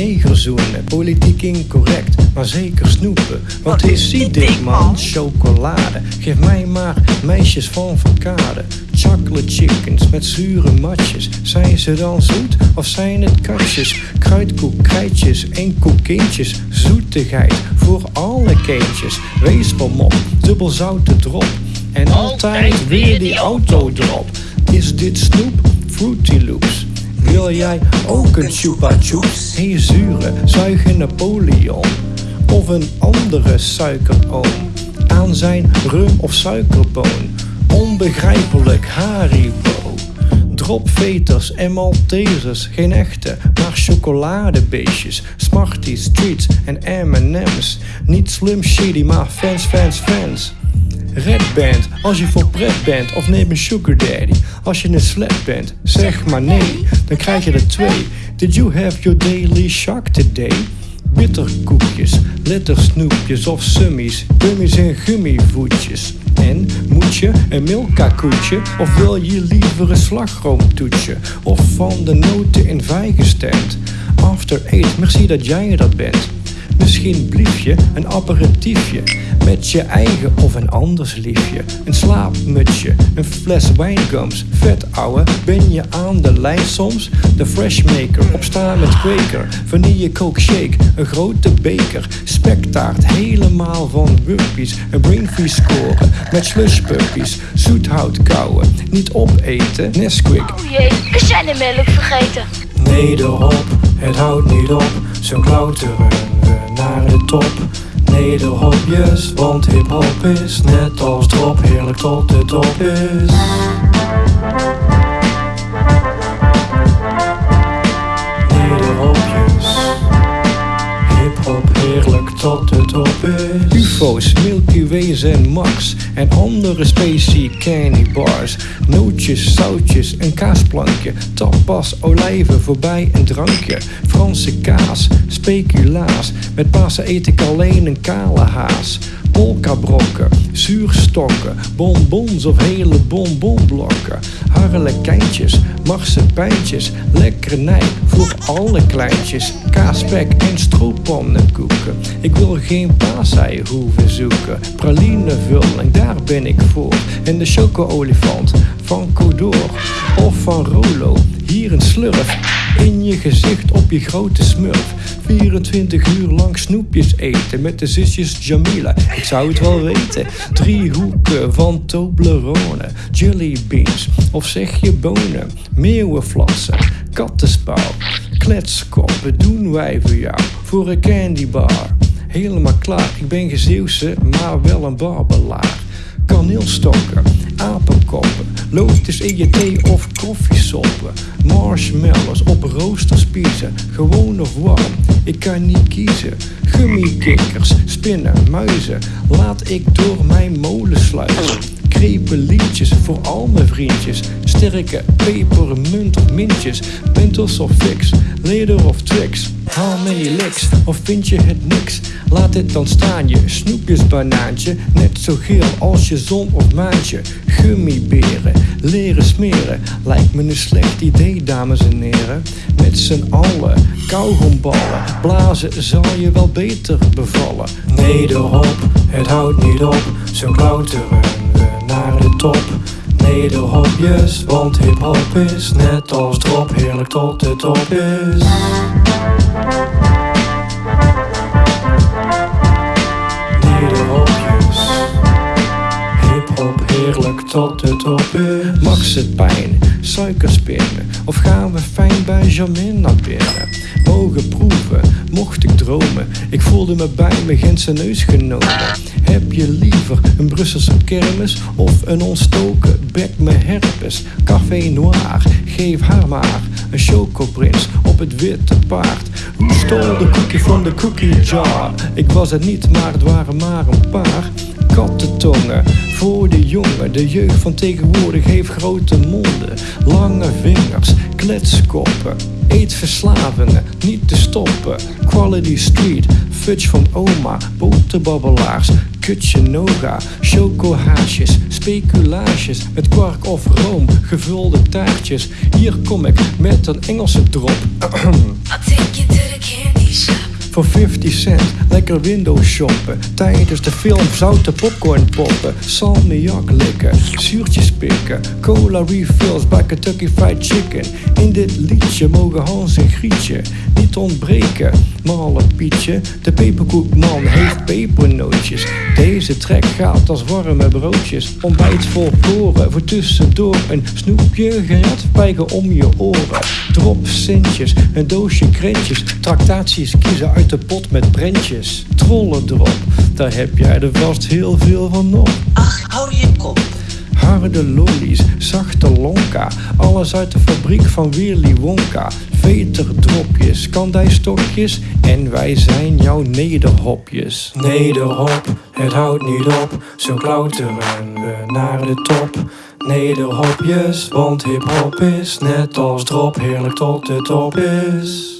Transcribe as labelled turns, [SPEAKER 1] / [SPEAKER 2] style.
[SPEAKER 1] negerzoenen, politiek incorrect, maar zeker snoepen. Wat is dik man? Chocolade. Geef mij maar meisjes van Verkade. Chocolate chickens met zure matjes. Zijn ze dan zoet of zijn het katjes? Kruidkoek, krijtjes en koekintjes. Zoetigheid voor alle kindjes. Weespermop, dubbel zoute drop. En altijd weer die autodrop. Is dit snoep? Fruity Loops. Wil jij ook een chupa chups? Hey zure, zuige Napoleon. Of een andere suikeroom. Aan zijn rum of suikerboon. Onbegrijpelijk Haribo. Dropveters en Maltesers, geen echte, maar chocoladebeestjes. Smarties, treats en M&M's. Niet slim shady, maar fans, fans, fans. Red Band, als je voor pret bent, of neem een sugar daddy. Als je een slap bent, zeg maar nee, dan krijg je er twee. Did you have your daily shock today? Bitterkoekjes, lettersnoepjes of summies, gummies en gummivoetjes. En moet je een milka-koetje of wil je liever een slagroomtoetje? Of van de noten in vijgen gestemd? After eight, merci dat jij dat bent. Misschien bliefje, een aperitiefje met je eigen of een anders liefje. Een slaapmutsje, een fles wijngums. Vet ouwe, ben je aan de lijn soms? De freshmaker, opstaan met kweker. Vanille coke shake, een grote beker. Spektaart, helemaal van wuppies. Een brainfee scoren, met slushpuppies. Zoethout kouwen, niet opeten. Nesquik.
[SPEAKER 2] Oh jee, melk vergeten?
[SPEAKER 1] Nederhop, het houdt niet op. Zo klauteren we naar de top. Nederhopjes, want hip-hop is net als drop heerlijk tot de top is. Tot is. UFO's, Milky Ways en Max en andere spacey candy bars. Nootjes, zoutjes, een kaasplankje, tapas, olijven, voorbij een drankje. Franse kaas, speculaas, met Pasen eet ik alleen een kale haas. Polkabrokken, zuurstokken, bonbons of hele bonbonblokken. Harlekijntjes, marsepijntjes, lekkernij voor alle kleintjes. Kaaspek en stroopannenkoeken. Ik wil geen paasei hoeven zoeken. Pralinevulling, daar ben ik voor. En de choco-olifant van Codor of van Rolo. Hier een slurf in je gezicht op je grote smurf. 24 uur lang snoepjes eten met de zusjes Jamila. Ik zou het wel weten. Drie hoeken van Toblerone, jellybeans of zeg je bonen, meeuwenflassen, kattenspauw, kletskoppen doen wij voor jou voor een candybar. Helemaal klaar, ik ben gezeeuwse, maar wel een barbelaar kaneelstokken, apenkoppen, je thee of koffiesoppen, marshmallows op roosterspiezen, gewoon of warm, ik kan niet kiezen. Gummikikkers, spinnen, muizen, laat ik door mijn molen sluizen. Krepelietjes voor al mijn vriendjes, sterke pepermunt of mintjes, Mentos of fix, leder of tricks. Haal many licks of vind je het niks? Laat het dan staan je snoepjes banaantje, net zo geel als je zon of maantje. Gummiberen, leren smeren, lijkt me een slecht idee dames en heren. Met z'n allen, kauwgomballen, blazen zal je wel beter bevallen. Nederhop, het houdt niet op, zo klauteren we naar de top. Nederhopjes, want hip-hop is net als drop heerlijk tot de top is. Nederhopjes, hip-hop heerlijk tot de top is. Max het pijn, suikerspinnen, of gaan we fijn bij Jamin naar binnen? Mogen proeven, mocht ik dromen, ik voelde me bij mijn Gentse neus genomen. Heb je liever een Brusselse kermis of een ontstoken bek met herpes? Café noir, geef haar maar een chocoprins op het witte paard. Stol de koekje van de cookie jar? Ik was het niet, maar het waren maar een paar kattentongen voor de jongen. De jeugd van tegenwoordig heeft grote monden, lange vingers, kletskoppen. Eetverslavingen, niet te stoppen. Quality Street, fudge van oma, boterbabbelaars, kutje noga, chocohaasjes, speculaasjes met kwark of room, gevulde taartjes. Hier kom ik met een Engelse drop.
[SPEAKER 3] I'll take you to the candy
[SPEAKER 1] Voor 50 cent lekker windows shoppen. Tijdens de film zoute popcorn poppen. Salmiak likken, zuurtjes pikken. Cola refills bij Kentucky Fried Chicken. In dit liedje mogen Hans en Grietje niet ontbreken. Malle Pietje, de peperkoekman heeft pepernootjes. Deze trek gaat als warme broodjes. Ontbijt vol koren, voor tussendoor een snoepje. Geradpijgen om je oren. Drop centjes, een doosje krentjes. Tractaties kiezen uit de pot met prentjes. Trollen erop, daar heb jij er vast heel veel van op.
[SPEAKER 3] Ach, hou je kop.
[SPEAKER 1] Harde lollies, zachte lonka, alles uit de fabriek van Willy Wonka. Veterdropjes, kandijstokjes en wij zijn jouw nederhopjes. Nederhop, het houdt niet op, zo klauteren we naar de top. Nederhopjes, want hip-hop is net als drop heerlijk tot de top is.